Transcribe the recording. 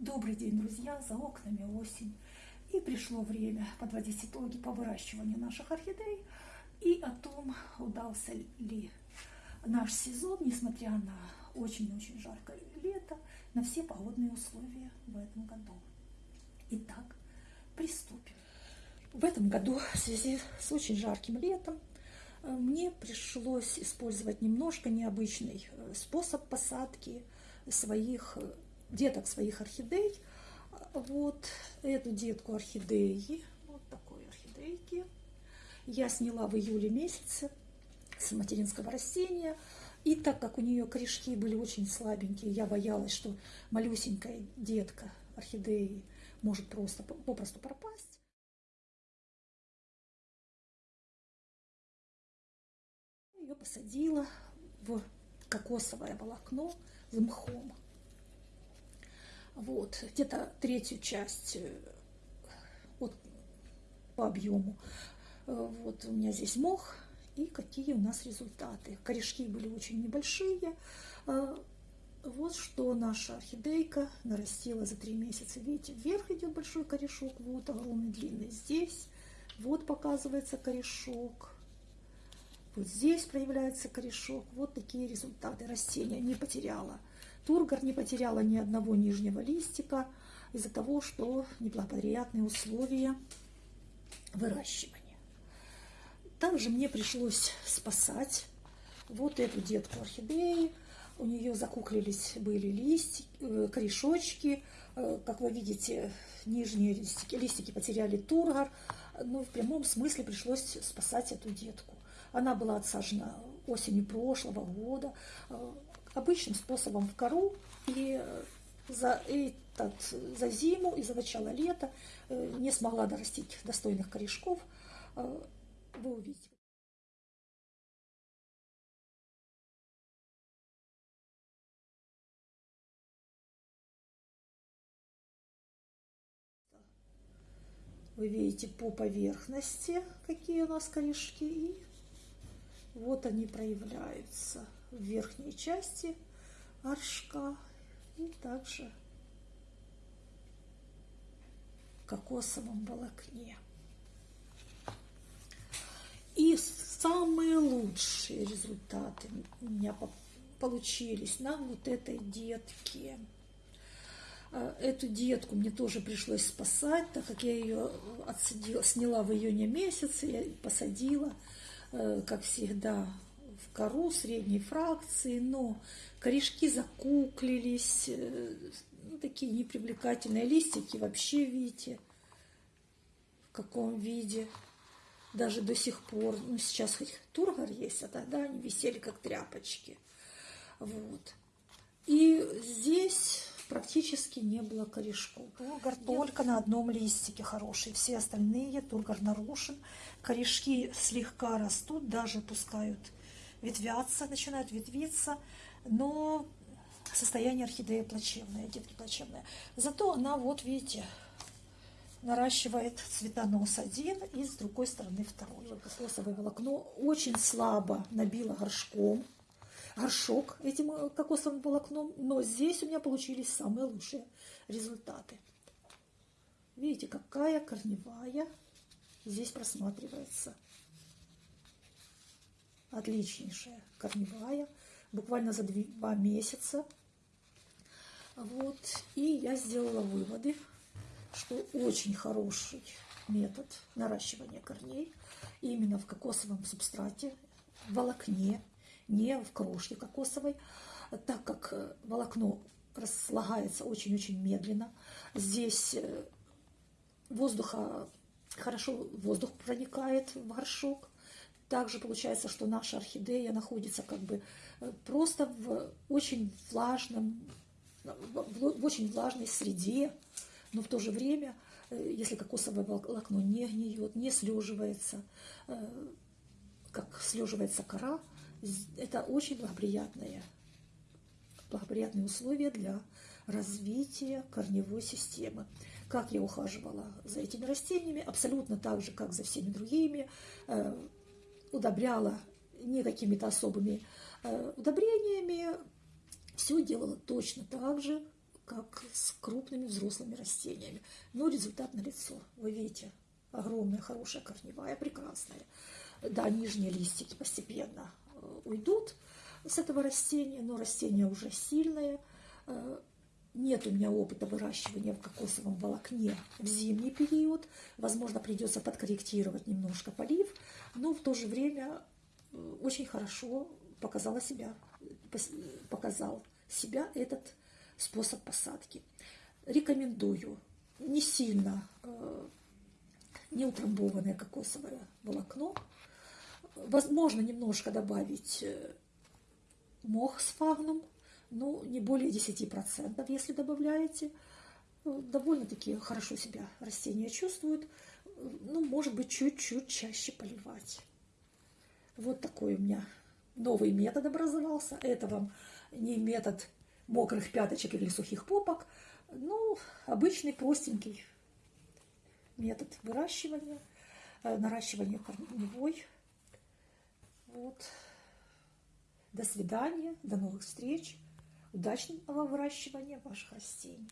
Добрый день, друзья! За окнами осень. И пришло время подводить итоги по выращиванию наших орхидей и о том, удался ли наш сезон, несмотря на очень-очень жаркое лето, на все погодные условия в этом году. Итак, приступим. В этом году в связи с очень жарким летом э, мне пришлось использовать немножко необычный э, способ посадки своих э, деток своих орхидей. Вот эту детку орхидеи, вот такой орхидейки, я сняла в июле месяце с материнского растения. И так как у нее корешки были очень слабенькие, я боялась, что малюсенькая детка орхидеи может просто попросту пропасть. Ее посадила в кокосовое волокно с мхом. Вот, где-то третью часть э, вот, по объему. Э, вот у меня здесь мох. И какие у нас результаты. Корешки были очень небольшие. Э, вот что наша орхидейка нарастила за три месяца. Видите, вверх идет большой корешок, вот огромный, длинный. Здесь вот показывается корешок. Вот здесь проявляется корешок. Вот такие результаты. Растение не потеряло Тургор не потеряла ни одного нижнего листика из-за того, что неблагоприятные условия выращивания. Также мне пришлось спасать вот эту детку орхидеи. У нее закуклились были листики, э, корешочки. Э, как вы видите, нижние листики, листики потеряли тургор. Но в прямом смысле пришлось спасать эту детку. Она была отсажена осенью прошлого года э, обычным способом в кору. И за, этот, за зиму и за начало лета э, не смогла дорастить достойных корешков. Э, вы увидите. Вы видите по поверхности, какие у нас корешки. И вот они проявляются в верхней части горшка и также в кокосовом волокне. И самые лучшие результаты у меня получились на вот этой детке. Э, эту детку мне тоже пришлось спасать, так как я ее отсадила, сняла в июне месяце, я посадила, э, как всегда, кору средней фракции, но корешки закуклились, э, ну, такие непривлекательные листики вообще, видите, в каком виде. Даже до сих пор, ну сейчас хоть тургор есть, а тогда они висели как тряпочки. Вот. И здесь практически не было корешков. Тургор Я... только на одном листике хороший, все остальные тургор нарушен. Корешки слегка растут, даже пускают ветвятся, начинают ветвиться, но состояние орхидеи плачевное, детки плачевное. Зато она, вот видите, наращивает цветонос один и с другой стороны второй. Кокосовое волокно очень слабо набило горшком, горшок этим э, кокосовым волокном, но здесь у меня получились самые лучшие результаты. Видите, какая корневая здесь просматривается отличнейшая, корневая, буквально за два месяца. Вот. И я сделала выводы, что очень хороший метод наращивания корней именно в кокосовом субстрате, в волокне, не в крошке кокосовой, так как волокно разлагается очень-очень медленно. Здесь э, воздуха, хорошо воздух проникает в горшок, также получается, что наша орхидея находится как бы э, просто в очень влажном, в очень влажной среде, но в то же время, э, если кокосовое волокно не гниет, не слеживается, э, как слеживается кора, это очень благоприятные, благоприятные условия для развития корневой системы. Как я ухаживала за этими растениями, абсолютно так же, как за всеми другими, удобряла не какими-то особыми э, удобрениями, все делала точно так же, как с крупными взрослыми растениями. Но результат налицо. Вы видите, огромная, хорошая корневая, прекрасная. Да, нижние листики постепенно э, уйдут с этого растения, но растение уже сильное. Нет у меня опыта выращивания в кокосовом волокне в зимний период. Возможно, придется подкорректировать немножко полив, но в то же время э, очень хорошо показала себя, показал себя этот способ посадки. Рекомендую не сильно э, не утрамбованное кокосовое волокно. Возможно, немножко добавить э, мох с фагном, но не более 10%, если добавляете. Э, довольно-таки хорошо себя растения чувствуют. Ну, может быть, чуть-чуть чаще поливать. Вот такой у меня новый метод образовался. Это вам не метод мокрых пяточек или сухих попок, ну, обычный простенький метод выращивания, э, наращивания корневой. Вот. До свидания, до новых встреч, удачного выращивания ваших растений.